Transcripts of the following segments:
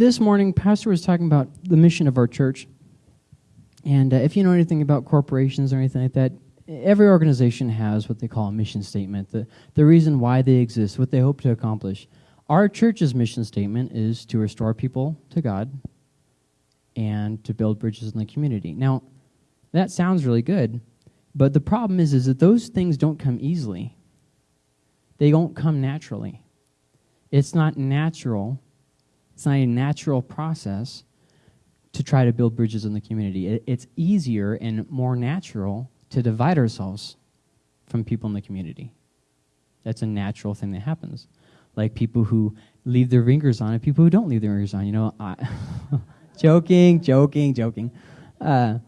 this morning, Pastor was talking about the mission of our church. And uh, if you know anything about corporations or anything like that, every organization has what they call a mission statement, the, the reason why they exist, what they hope to accomplish. Our church's mission statement is to restore people to God and to build bridges in the community. Now, that sounds really good, but the problem is, is that those things don't come easily. They don't come naturally. It's not natural. It's not a natural process to try to build bridges in the community. It, it's easier and more natural to divide ourselves from people in the community. That's a natural thing that happens. Like people who leave their ringers on and people who don't leave their ringers on. You know, I joking, joking, joking. Uh,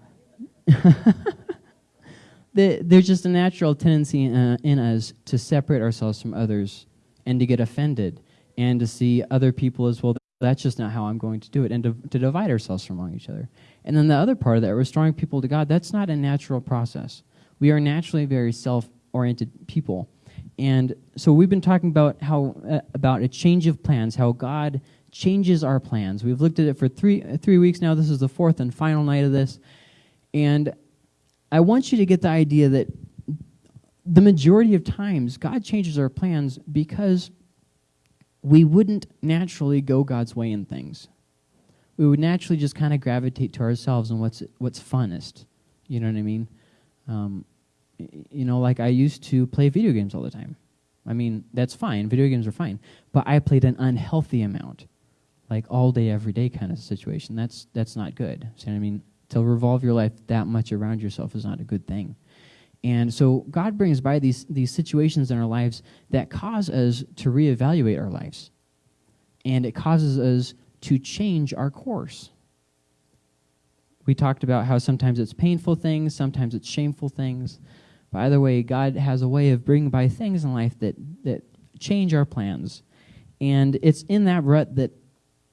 there's just a natural tendency uh, in us to separate ourselves from others and to get offended and to see other people as well. That's just not how I'm going to do it, and to, to divide ourselves from among each other. And then the other part of that, restoring people to God, that's not a natural process. We are naturally very self oriented people. And so we've been talking about how uh, about a change of plans, how God changes our plans. We've looked at it for three uh, three weeks now. This is the fourth and final night of this, and I want you to get the idea that the majority of times God changes our plans because we wouldn't naturally go God's way in things. We would naturally just kind of gravitate to ourselves and what's what's funnest. You know what I mean? Um, you know, like I used to play video games all the time. I mean, that's fine. Video games are fine, but I played an unhealthy amount, like all day, every day kind of situation. That's that's not good. What I mean? to revolve your life that much around yourself is not a good thing. And so God brings by these, these situations in our lives that cause us to reevaluate our lives. And it causes us to change our course. We talked about how sometimes it's painful things, sometimes it's shameful things. By the way, God has a way of bringing by things in life that, that change our plans. And it's in that rut that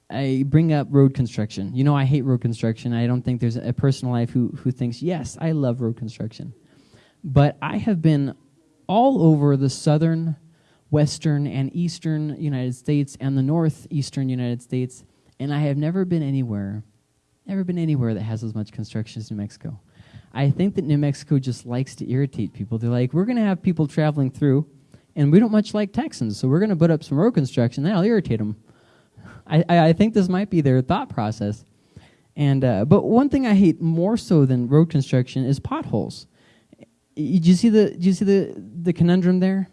I bring up road construction. You know, I hate road construction. I don't think there's a person in life who, who thinks, yes, I love road construction. But I have been all over the southern, western, and eastern United States and the northeastern United States, and I have never been anywhere, never been anywhere that has as much construction as New Mexico. I think that New Mexico just likes to irritate people. They're like, we're going to have people traveling through, and we don't much like Texans, so we're going to put up some road construction. That'll irritate them. I, I think this might be their thought process. And uh, but one thing I hate more so than road construction is potholes. Do you see the do you see the the conundrum there?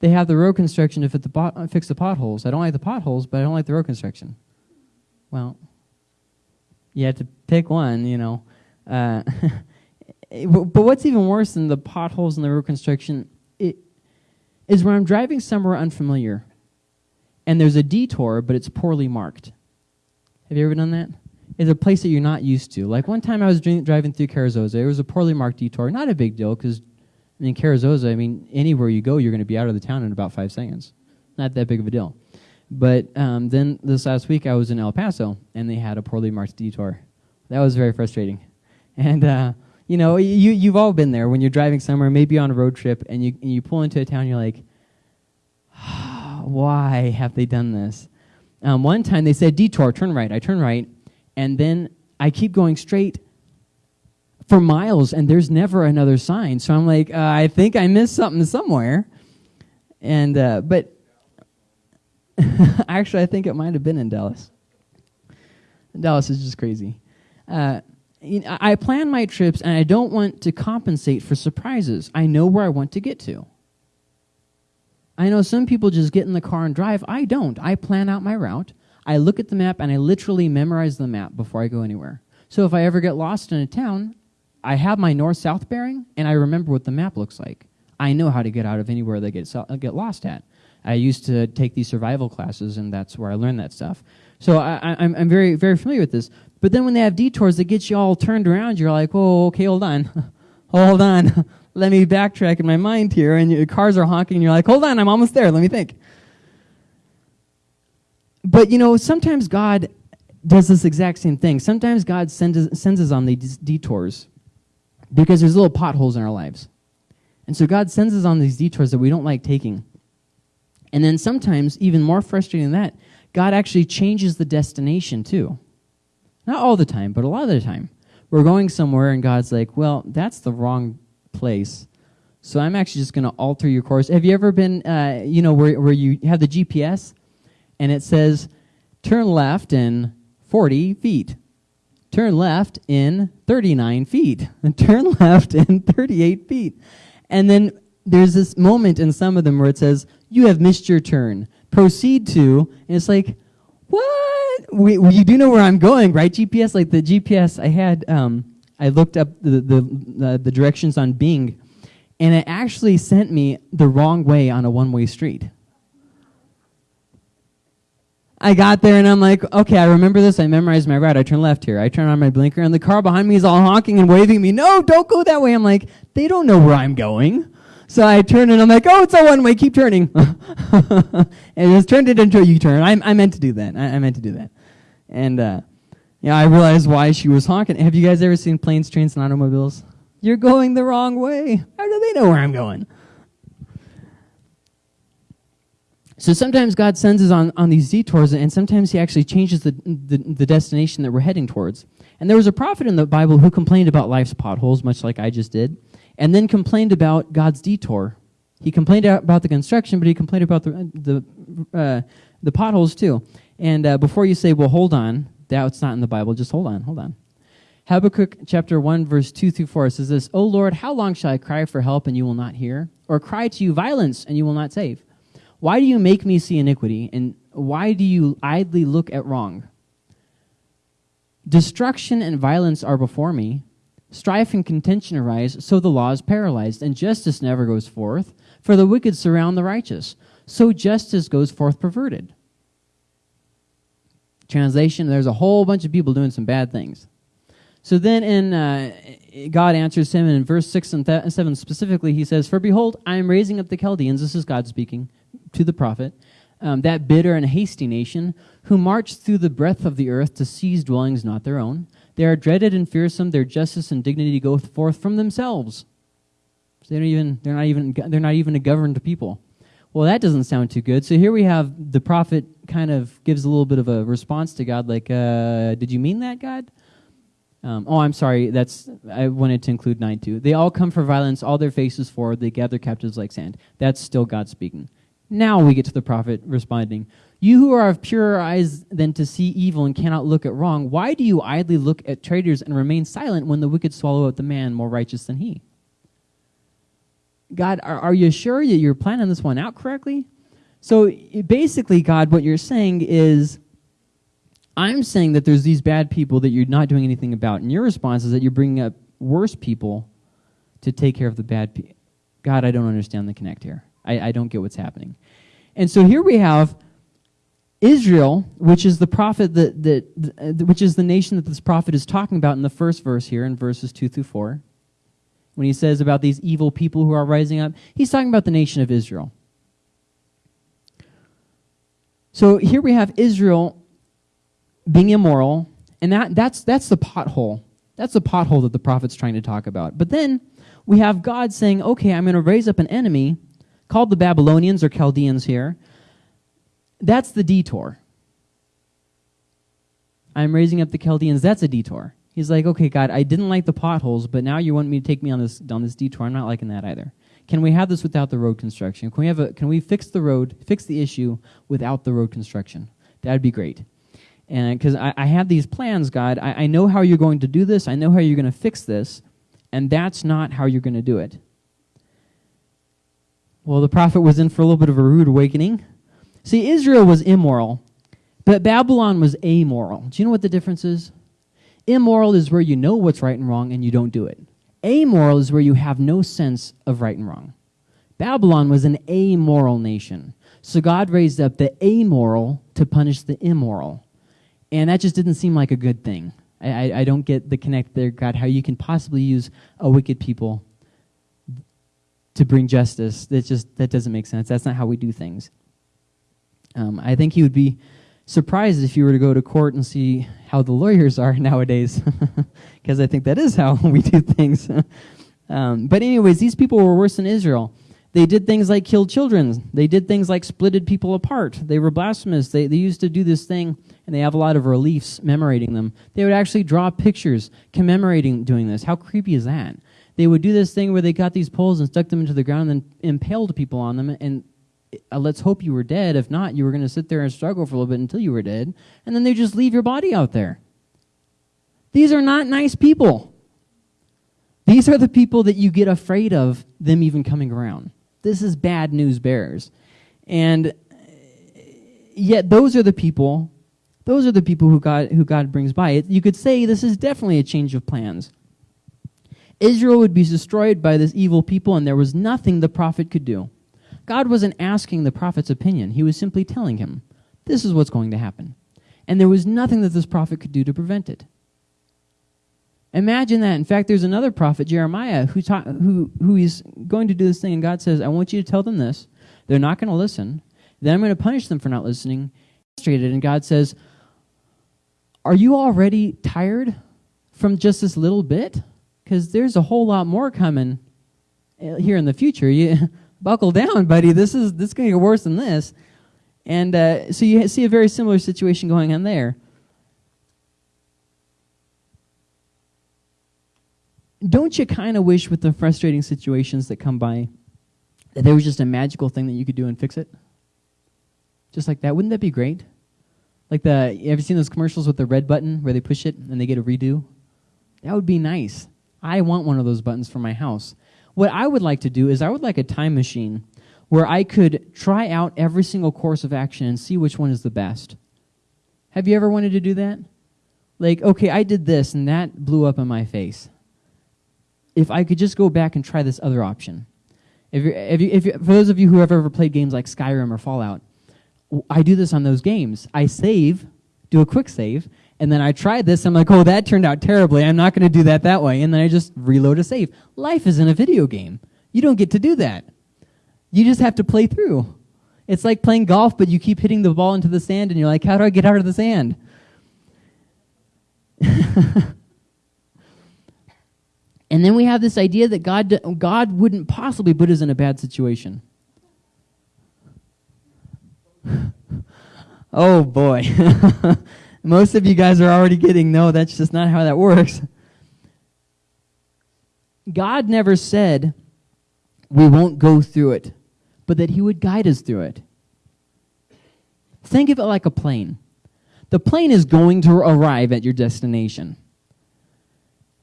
They have the road construction to fit the pot, uh, fix the potholes. I don't like the potholes, but I don't like the road construction. Well, you have to pick one, you know. Uh, but what's even worse than the potholes and the road construction it, is when I'm driving somewhere unfamiliar and there's a detour, but it's poorly marked. Have you ever done that? It's a place that you're not used to. Like one time I was driving through Carrizozo. It was a poorly marked detour. Not a big deal because, I mean, I mean, anywhere you go, you're going to be out of the town in about five seconds. Not that big of a deal. But um, then this last week I was in El Paso and they had a poorly marked detour. That was very frustrating. And, uh, you know, you, you've all been there when you're driving somewhere, maybe on a road trip, and you, and you pull into a town, you're like, why have they done this? Um, one time they said, detour, turn right. I turn right, and then I keep going straight for miles, and there's never another sign. So I'm like, uh, I think I missed something somewhere. And, uh, but actually, I think it might have been in Dallas. Dallas is just crazy. Uh, I plan my trips, and I don't want to compensate for surprises. I know where I want to get to. I know some people just get in the car and drive. I don't. I plan out my route. I look at the map and I literally memorize the map before I go anywhere. So if I ever get lost in a town, I have my north-south bearing and I remember what the map looks like. I know how to get out of anywhere that get uh, get lost at. I used to take these survival classes and that's where I learned that stuff. So I, am I'm very very familiar with this. But then when they have detours that get you all turned around, you're like, whoa, okay, hold on, hold on let me backtrack in my mind here, and your cars are honking, and you're like, hold on, I'm almost there, let me think. But you know, sometimes God does this exact same thing. Sometimes God sends, sends us on these detours because there's little potholes in our lives. And so God sends us on these detours that we don't like taking. And then sometimes, even more frustrating than that, God actually changes the destination too. Not all the time, but a lot of the time. We're going somewhere and God's like, well, that's the wrong place. So I'm actually just going to alter your course. Have you ever been, uh, you know, where, where you have the GPS and it says, turn left in 40 feet, turn left in 39 feet, and turn left in 38 feet. And then there's this moment in some of them where it says, you have missed your turn. Proceed to, and it's like, what? We, you do know where I'm going, right? GPS, like the GPS I had, um, I looked up the, the, the, the directions on Bing, and it actually sent me the wrong way on a one-way street. I got there and I'm like, okay, I remember this. I memorized my route. I turn left here. I turn on my blinker and the car behind me is all honking and waving me. No, don't go that way. I'm like, they don't know where I'm going. So I turn and I'm like, oh, it's a one way. Keep turning. and it just turned it into a U-turn. I, I meant to do that. I, I meant to do that. And, uh, yeah, I realized why she was honking. Have you guys ever seen planes, trains, and automobiles? You're going the wrong way. How do they know where I'm going? So sometimes God sends us on, on these detours, and sometimes He actually changes the, the, the, destination that we're heading towards. And there was a prophet in the Bible who complained about life's potholes, much like I just did, and then complained about God's detour. He complained about the construction, but he complained about the, the, uh, the potholes too. And uh, before you say, well, hold on, that's not in the Bible, just hold on, hold on. Habakkuk chapter 1, verse 2 through 4 says this, O Lord, how long shall I cry for help and you will not hear? Or cry to you violence and you will not save? Why do you make me see iniquity, and why do you idly look at wrong? Destruction and violence are before me. Strife and contention arise, so the law is paralyzed, and justice never goes forth. For the wicked surround the righteous, so justice goes forth perverted. Translation, there's a whole bunch of people doing some bad things. So then in uh, God answers him and in verse 6 and 7 specifically, he says, For behold, I am raising up the Chaldeans, this is God speaking, to the prophet, um, that bitter and hasty nation, who march through the breadth of the earth to seize dwellings not their own. They are dreaded and fearsome. Their justice and dignity go forth from themselves. So they don't even, they're, not even, they're not even a governed people. Well, that doesn't sound too good. So here we have the prophet kind of gives a little bit of a response to God, like, uh, did you mean that, God? Um, oh, I'm sorry. That's I wanted to include 9 too. They all come for violence, all their faces forward. They gather captives like sand. That's still God speaking. Now we get to the prophet responding, You who are of purer eyes than to see evil and cannot look at wrong, why do you idly look at traitors and remain silent when the wicked swallow up the man more righteous than he? God, are, are you sure that you're planning this one out correctly? So basically, God, what you're saying is, I'm saying that there's these bad people that you're not doing anything about. And your response is that you're bringing up worse people to take care of the bad people. God, I don't understand the connect here. I, I don't get what's happening. And so here we have Israel, which is the prophet that, that, which is the nation that this prophet is talking about in the first verse here in verses 2 through 4. When he says about these evil people who are rising up, he's talking about the nation of Israel. So here we have Israel being immoral, and that, that's, that's the pothole. That's the pothole that the prophet's trying to talk about. But then we have God saying, okay, I'm going to raise up an enemy called the Babylonians or Chaldeans here. That's the detour. I'm raising up the Chaldeans. That's a detour. He's like, okay, God, I didn't like the potholes, but now you want me to take me on this on this detour. I'm not liking that either. Can we have this without the road construction? Can we have a can we fix the road, fix the issue without the road construction? That'd be great. And because I, I, have these plans, God, I, I know how you're going to do this. I know how you're going to fix this, and that's not how you're going to do it. Well, the prophet was in for a little bit of a rude awakening. See, Israel was immoral, but Babylon was amoral. Do you know what the difference is? Immoral is where you know what's right and wrong and you don't do it. Amoral is where you have no sense of right and wrong. Babylon was an amoral nation. So God raised up the amoral to punish the immoral. And that just didn't seem like a good thing. I, I, I don't get the connect there, God, how you can possibly use a wicked people to bring justice. That just that doesn't make sense. That's not how we do things. Um, I think he would be surprised if you were to go to court and see how the lawyers are nowadays, because I think that is how we do things. um, but anyways, these people were worse than Israel. They did things like kill children. They did things like splitted people apart. They were blasphemous. They, they used to do this thing, and they have a lot of reliefs commemorating them. They would actually draw pictures commemorating doing this. How creepy is that? They would do this thing where they got these poles and stuck them into the ground and then impaled people on them. And uh, let's hope you were dead. If not, you were going to sit there and struggle for a little bit until you were dead. And then they just leave your body out there. These are not nice people. These are the people that you get afraid of them even coming around. This is bad news bears. And yet those are the people those are the people who God who God brings by. You could say this is definitely a change of plans. Israel would be destroyed by this evil people and there was nothing the prophet could do. God wasn't asking the prophet's opinion. He was simply telling him, this is what's going to happen. And there was nothing that this prophet could do to prevent it. Imagine that. In fact, there's another prophet, Jeremiah, who, ta- who, who is going to do this thing, and God says, I want you to tell them this. They're not going to listen. Then I'm going to punish them for not listening. And God says, Are you already tired from just this little bit? Because there's a whole lot more coming uh, here in the future. You buckle down, buddy. This is this is going to get worse than this. And uh, so you see a very similar situation going on there. don't you kind of wish with the frustrating situations that come by that there was just a magical thing that you could do and fix it? Just like that. Wouldn't that be great? Like the, have you seen those commercials with the red button where they push it and they get a redo? That would be nice. I want one of those buttons for my house. What I would like to do is I would like a time machine where I could try out every single course of action and see which one is the best. Have you ever wanted to do that? Like, okay, I did this and that blew up in my face if I could just go back and try this other option. If you're, if you, if you, for those of you who have ever played games like Skyrim or Fallout, I do this on those games. I save, do a quick save, and then I tried this. I'm like, oh, that turned out terribly. I'm not going to do that that way. And then I just reload a save. Life isn't a video game. You don't get to do that. You just have to play through. It's like playing golf, but you keep hitting the ball into the sand, and you're like, how do I get out of the sand? And then we have this idea that God, God wouldn't possibly put us in a bad situation. oh boy. Most of you guys are already getting, no, that's just not how that works. God never said we won't go through it, but that He would guide us through it. Think of it like a plane. The plane is going to arrive at your destination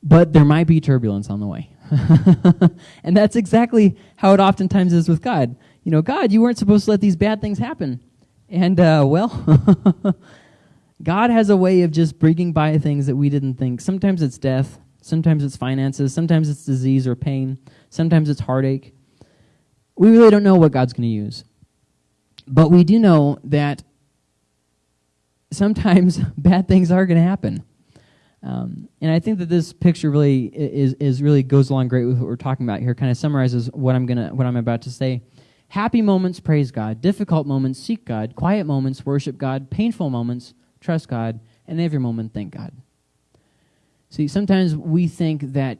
but there might be turbulence on the way. and that's exactly how it oftentimes is with God. You know, God, you weren't supposed to let these bad things happen. And, uh, well, God has a way of just bringing by things that we didn't think. Sometimes it's death, sometimes it's finances, sometimes it's disease or pain, sometimes it's heartache. We really don't know what God's going to use. But we do know that sometimes bad things are going to happen. Um, and I think that this picture really is, is really goes along great with what we're talking about here. Kind of summarizes what I'm gonna what I'm about to say. Happy moments, praise God. Difficult moments, seek God. Quiet moments, worship God. Painful moments, trust God. And every moment, thank God. See, sometimes we think that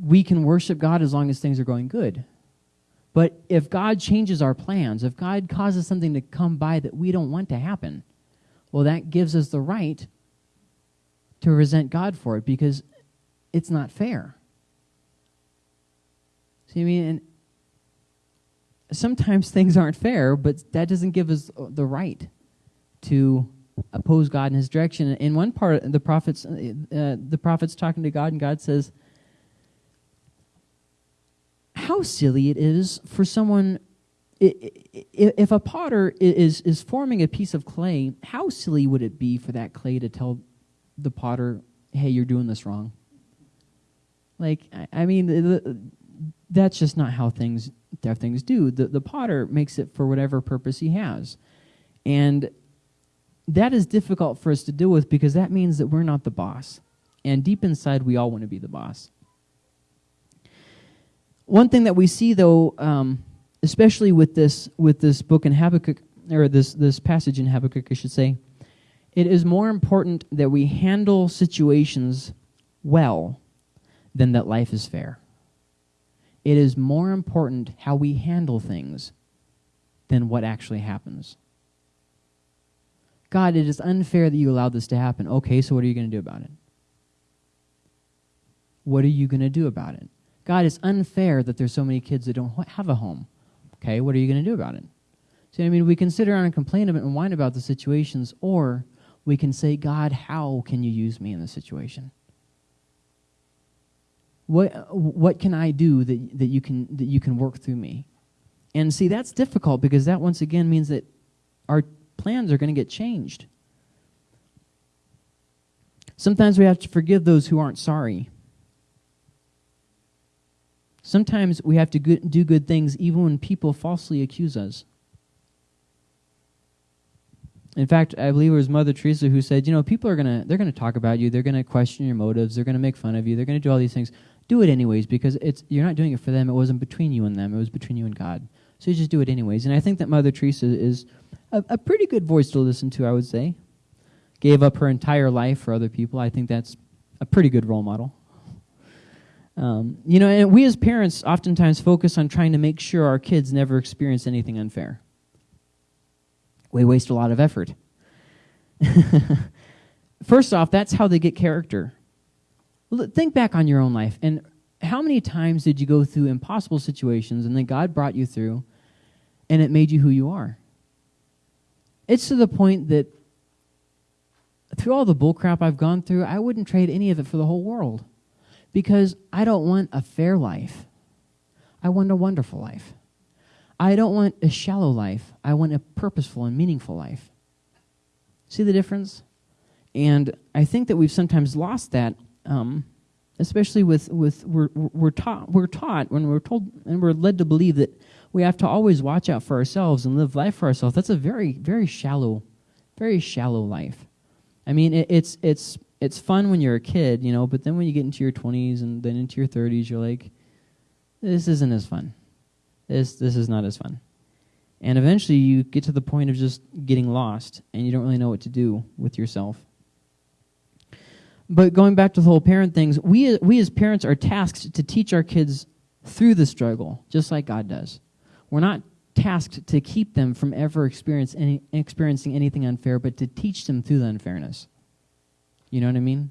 we can worship God as long as things are going good. But if God changes our plans, if God causes something to come by that we don't want to happen, well, that gives us the right to resent God for it because it's not fair. See, I mean, and sometimes things aren't fair, but that doesn't give us the right to oppose God in His direction. In one part, the prophets, uh, the prophets talking to God, and God says, "How silly it is for someone." If a potter is is forming a piece of clay, how silly would it be for that clay to tell the potter, hey, you're doing this wrong. Like, I, mean, that's just not how things how things do. The, the potter makes it for whatever purpose he has. And that is difficult for us to deal with because that means that we're not the boss. And deep inside, we all want to be the boss. One thing that we see, though, um, especially with this with this book in Habakkuk, or this this passage in Habakkuk, I should say, it is more important that we handle situations well than that life is fair. it is more important how we handle things than what actually happens. God, it is unfair that you allowed this to happen. Okay, so what are you going to do about it? What are you going to do about it? God, it's unfair that there's so many kids that don't have a home. Okay, what are you going to do about it? See, I mean, we can sit around and complain about it and whine about the situations, or we can say, God, how can you use me in this situation? What, what can I do that, that, you can, that you can work through me? And see, that's difficult because that once again means that our plans are going to get changed. Sometimes we have to forgive those who aren't sorry. Sometimes we have to do good things even when people falsely accuse us. In fact, I believe it was Mother Teresa who said, you know, people are going to they're going to talk about you, they're going to question your motives, they're going to make fun of you, they're going to do all these things. Do it anyways because it's you're not doing it for them. It wasn't between you and them. It was between you and God. So you just do it anyways. And I think that Mother Teresa is a, a pretty good voice to listen to, I would say. Gave up her entire life for other people. I think that's a pretty good role model. Um, you know, and we as parents oftentimes focus on trying to make sure our kids never experience anything unfair. We waste a lot of effort. First off, that's how they get character. Think back on your own life and how many times did you go through impossible situations and then God brought you through and it made you who you are? It's to the point that through all the bullcrap I've gone through, I wouldn't trade any of it for the whole world because I don't want a fair life. I want a wonderful life. I don't want a shallow life. I want a purposeful and meaningful life. See the difference? And I think that we've sometimes lost that, um, especially with, with we're, we're, taught, we're taught when we're told and we're led to believe that we have to always watch out for ourselves and live life for ourselves. That's a very, very shallow, very shallow life. I mean, it, it's, it's, it's fun when you're a kid, you know, but then when you get into your 20s and then into your 30s, you're like, this isn't as fun. This, this is not as fun. And eventually you get to the point of just getting lost and you don't really know what to do with yourself. But going back to the whole parent things, we, we as parents are tasked to teach our kids through the struggle, just like God does. We're not tasked to keep them from ever experience any, experiencing anything unfair, but to teach them through the unfairness. You know what I mean?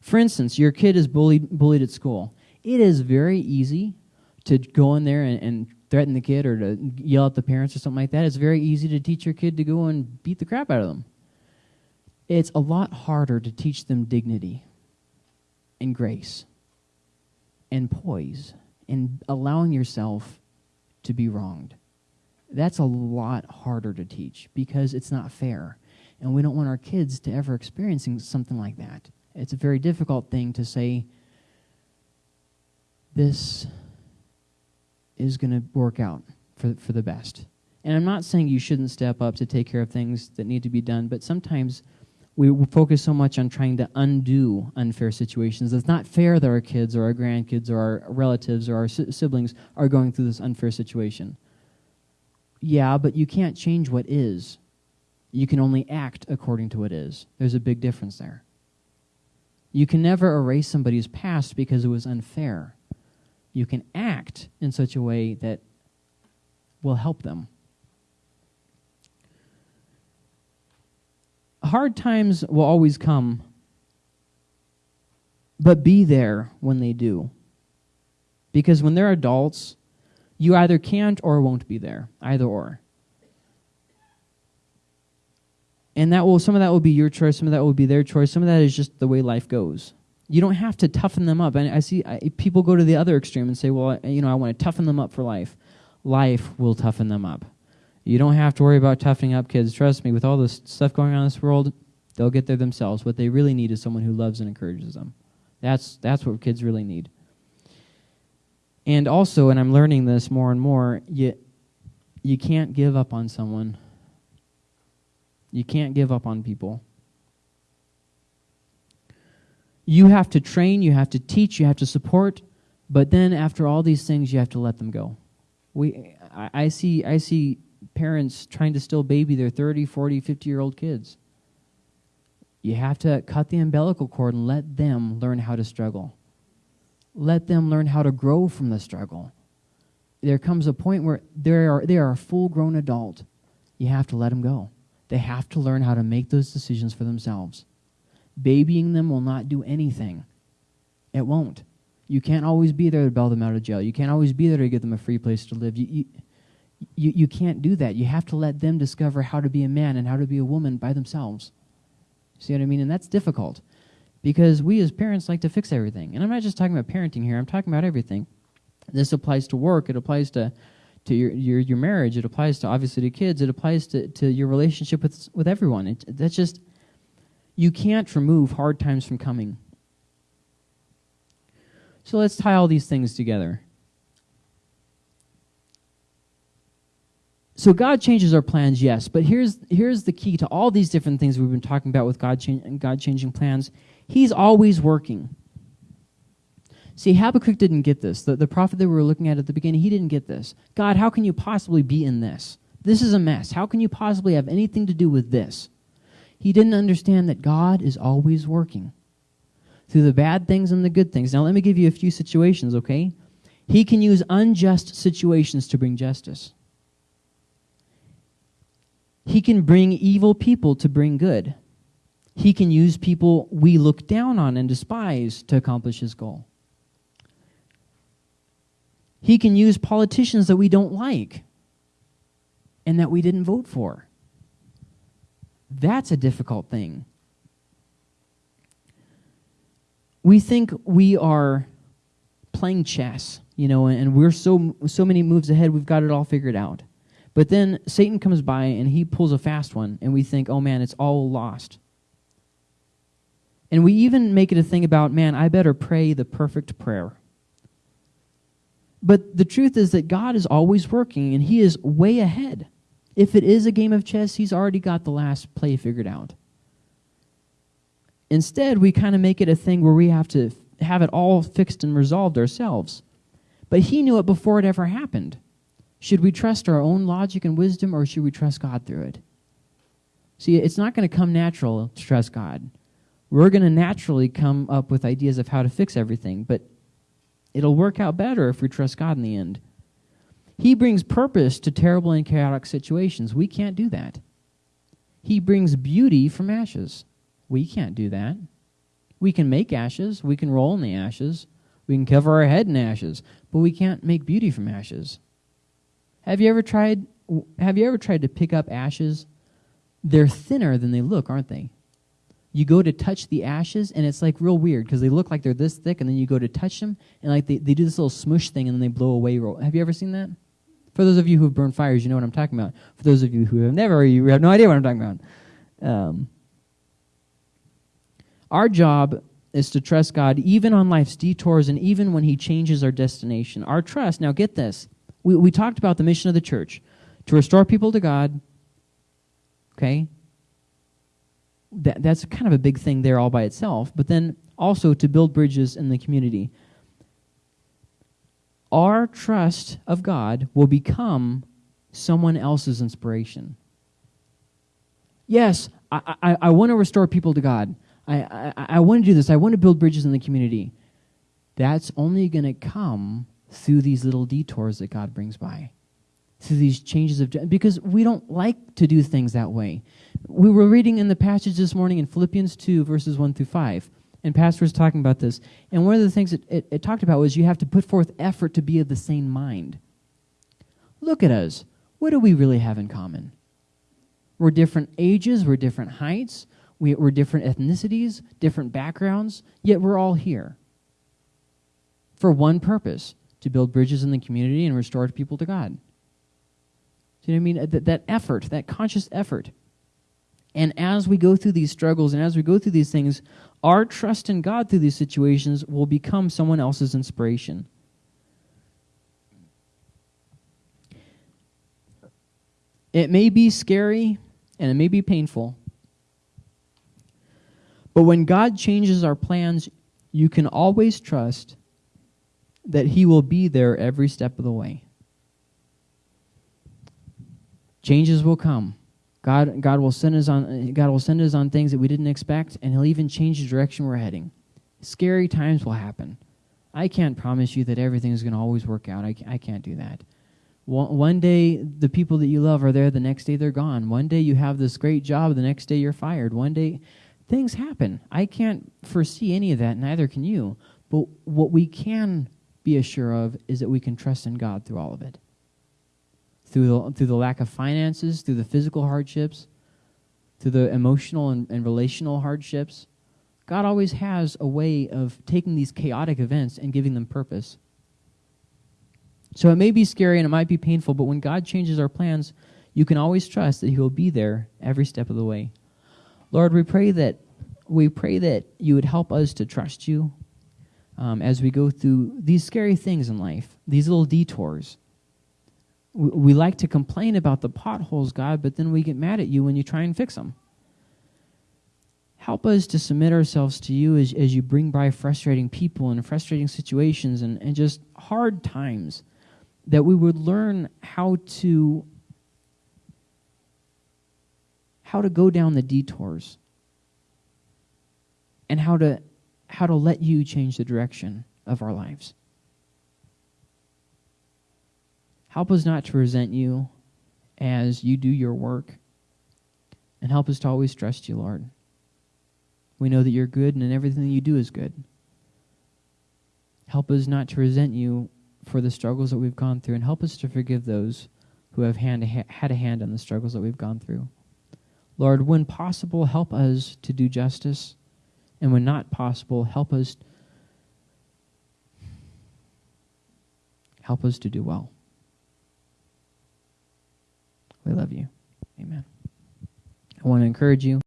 For instance, your kid is bullied, bullied at school. It is very easy to go in there and, and threaten the kid or to yell at the parents or something like that. It's very easy to teach your kid to go and beat the crap out of them. It's a lot harder to teach them dignity and grace and poise and allowing yourself to be wronged. That's a lot harder to teach because it's not fair. And we don't want our kids to ever experience something like that. It's a very difficult thing to say, this is going to work out for, for the best. And I'm not saying you shouldn't step up to take care of things that need to be done, but sometimes we focus so much on trying to undo unfair situations. It's not fair that our kids or our grandkids or our relatives or our siblings are going through this unfair situation. Yeah, but you can't change what is. You can only act according to what is. There's a big difference there. You can never erase somebody's past because it was unfair. You can act in such a way that will help them. Hard times will always come, but be there when they do. Because when they're adults, you either can't or won't be there, either or. And that will some of that will be your choice, some of that will be their choice, some of that is just the way life goes. You don't have to toughen them up. And I see I, people go to the other extreme and say, "Well, you know, I want to toughen them up for life." Life will toughen them up. You don't have to worry about toughening up kids. Trust me, with all this stuff going on in this world, they'll get there themselves. What they really need is someone who loves and encourages them. That's, that's what kids really need. And also, and I'm learning this more and more, you, you can't give up on someone. You can't give up on people. You have to train, you have to teach, you have to support, but then after all these things, you have to let them go. We, I, I see, I see parents trying to still baby their 30, 40, 50 year old kids. You have to cut the umbilical cord and let them learn how to struggle. Let them learn how to grow from the struggle. There comes a point where they are, they are a full grown adult. You have to let them go. They have to learn how to make those decisions for themselves. Babying them will not do anything. It won't. You can't always be there to bail them out of jail. You can't always be there to give them a free place to live. You, you, you, you can't do that. You have to let them discover how to be a man and how to be a woman by themselves. See what I mean? And that's difficult because we as parents like to fix everything. And I'm not just talking about parenting here, I'm talking about everything. This applies to work, it applies to, to your, your, your marriage, it applies to obviously to kids, it applies to, to your relationship with, with everyone. It, that's just, you can't remove hard times from coming. So let's tie all these things together. So God changes our plans, yes, but here's here's the key to all these different things we've been talking about with God God changing plans. He's always working. See, Habakkuk didn't get this. The, the prophet that we were looking at at the beginning, he didn't get this. God, how can you possibly be in this? This is a mess. How can you possibly have anything to do with this? He didn't understand that God is always working through the bad things and the good things. Now, let me give you a few situations, okay? He can use unjust situations to bring justice. He can bring evil people to bring good. He can use people we look down on and despise to accomplish his goal. He can use politicians that we don't like and that we didn't vote for. That's a difficult thing. We think we are playing chess, you know, and we're so so many moves ahead, we've got it all figured out. But then Satan comes by and he pulls a fast one, and we think, oh man, it's all lost. And we even make it a thing about, man, I better pray the perfect prayer. But the truth is that God is always working, and He is way ahead. If it is a game of chess, He's already got the last play figured out. Instead, we kind of make it a thing where we have to have it all fixed and resolved ourselves. But He knew it before it ever happened. Should we trust our own logic and wisdom, or should we trust God through it? See, it's not going to come natural to trust God. We're going to naturally come up with ideas of how to fix everything, but it'll work out better if we trust God in the end. He brings purpose to terrible and chaotic situations. We can't do that. He brings beauty from ashes. We can't do that. We can make ashes, we can roll in the ashes, we can cover our head in ashes, but we can't make beauty from ashes. Have you ever tried have you ever tried to pick up ashes? They're thinner than they look, aren't they? You go to touch the ashes and it's like real weird because they look like they're this thick and then you go to touch them and like they, they do this little smush thing and then they blow away. Have you ever seen that? For those of you who've burned fires, you know what I'm talking about. For those of you who have never, you have no idea what I'm talking about. Um, our job is to trust God even on life's detours and even when He changes our destination. Our trust, now get this, we, we talked about the mission of the church to restore people to God. Okay? That, that's kind of a big thing there all by itself. But then also to build bridges in the community. Our trust of God will become someone else's inspiration. Yes, I, I, I want to restore people to God. I, I, I want to do this. I want to build bridges in the community. That's only going to come through these little detours that God brings by, through these changes of because we don't like to do things that way. We were reading in the passage this morning in Philippians 2, verses 1 through 5, and Pastor was talking about this. And one of the things it, it, it talked about was you have to put forth effort to be of the same mind. Look at us. What do we really have in common? We're different ages, we're different heights, we, are different ethnicities, different backgrounds, yet we're all here for one purpose to build bridges in the community and restore people to God. Do you know what I mean? That, that effort, that conscious effort. And as we go through these struggles and as we go through these things, our trust in God through these situations will become someone else's inspiration. It may be scary and it may be painful. But when God changes our plans, you can always trust that he will be there every step of the way. Changes will come. God, God will send us on God will send us on things that we didn't expect, and He'll even change the direction we're heading. Scary times will happen. I can't promise you that everything's going to always work out. I, I can't do that. One day, the people that you love are there, the next day, they're gone. One day, you have this great job, the next day, you're fired. One day, things happen. I can't foresee any of that, neither can you. But what we can be assured of is that we can trust in God through all of it. Through the, through the lack of finances, through the physical hardships, through the emotional and, and relational hardships, God always has a way of taking these chaotic events and giving them purpose. So it may be scary and it might be painful, but when God changes our plans, you can always trust that He will be there every step of the way. Lord, we pray that we pray that you would help us to trust you um, as we go through these scary things in life, these little detours. We, we like to complain about the potholes, God, but then we get mad at you when you try and fix them. Help us to submit ourselves to you as, as you bring by frustrating people and frustrating situations and, and just hard times, that we would learn how to how to go down the detours and how to how to let you change the direction of our lives. Help us not to resent you as you do your work, and help us to always trust you, Lord. We know that you're good and everything that you do is good. Help us not to resent you for the struggles that we've gone through, and help us to forgive those who have hand, had a hand in the struggles that we've gone through. Lord, when possible, help us to do justice, and when not possible, help us help us to do well. We love you. Amen. I want to encourage you